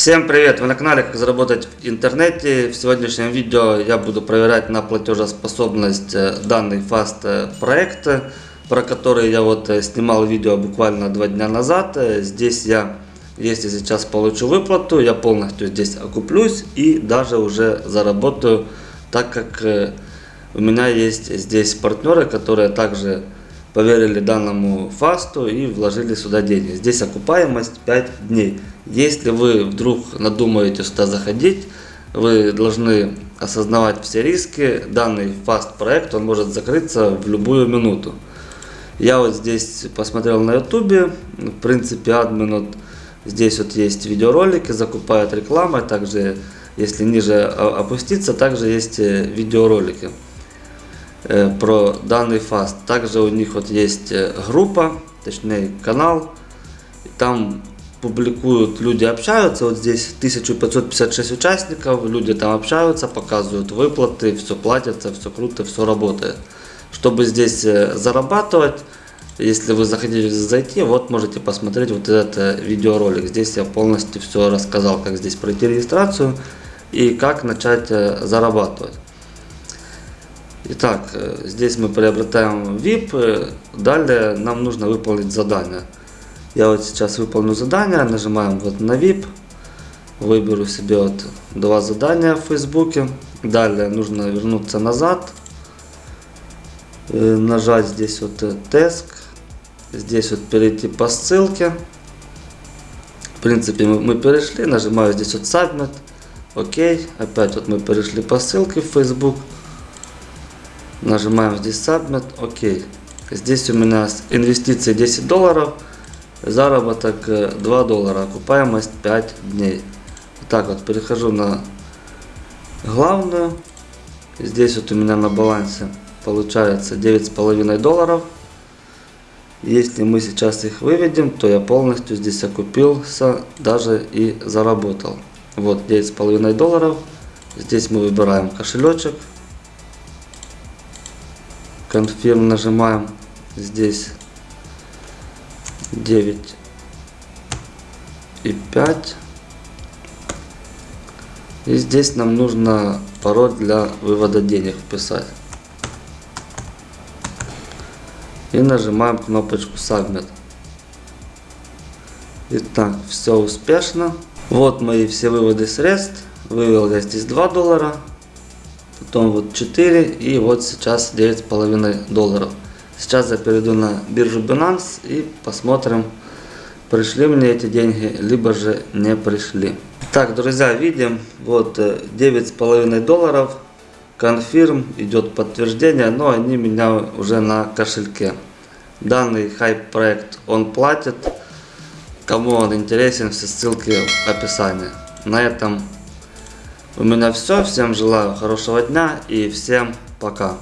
Всем привет! Вы на канале Как заработать в интернете. В сегодняшнем видео я буду проверять на платежеспособность э, данный Fast э, проект, про который я вот э, снимал видео буквально два дня назад. Здесь я, если сейчас получу выплату, я полностью здесь окуплюсь и даже уже заработаю, так как у меня есть здесь партнеры, которые также поверили данному фасту и вложили сюда деньги. Здесь окупаемость 5 дней. Если вы вдруг надумаете сюда заходить, вы должны осознавать все риски. Данный фаст проект, он может закрыться в любую минуту. Я вот здесь посмотрел на ютубе, в принципе админ вот здесь вот есть видеоролики, закупают рекламой, также если ниже опуститься, также есть э, видеоролики. Э, про данный фаст. Также у них вот есть э, группа, точнее канал, там публикуют, люди общаются, вот здесь 1556 участников, люди там общаются, показывают выплаты, все платится, все круто, все работает. Чтобы здесь э, зарабатывать, если вы захотите зайти, вот можете посмотреть вот этот видеоролик. Здесь я полностью все рассказал, как здесь пройти регистрацию и как начать зарабатывать. Итак, э, здесь мы приобретаем VIP, э, далее нам нужно выполнить задание. Я вот сейчас выполню задание, нажимаем вот на VIP, выберу себе вот два задания в Фейсбуке. Далее нужно вернуться назад, э, нажать здесь вот тест, здесь вот перейти по ссылке. В принципе мы перешли, нажимаю здесь вот Submit, окей, опять вот мы перешли по ссылке в Facebook. Нажимаем здесь Submit, ОК. Здесь у меня инвестиции 10 долларов, заработок 2 э, доллара, окупаемость 5 дней. Так вот, перехожу на главную. Здесь вот у меня на балансе получается 9,5 долларов. Если мы сейчас их выведем, то я полностью здесь окупился, даже и заработал. Вот 9,5 долларов. Здесь мы выбираем кошелечек. Confirm нажимаем здесь 9 и 5. И здесь нам нужно пароль для вывода денег вписать. И нажимаем кнопочку Submit. Итак, все успешно. Вот мои все выводы средств. Вывел я здесь 2 доллара потом вот 4 и вот сейчас 9,5 долларов. Сейчас я перейду на биржу Binance и посмотрим, пришли мне эти деньги, либо же не пришли. Так, друзья, видим, вот 9,5 э, долларов, конфирм, идет подтверждение, но они меня уже на кошельке. Данный хайп проект, он платит, кому он интересен, все ссылки в описании. На этом у меня все. Всем желаю хорошего дня и всем пока.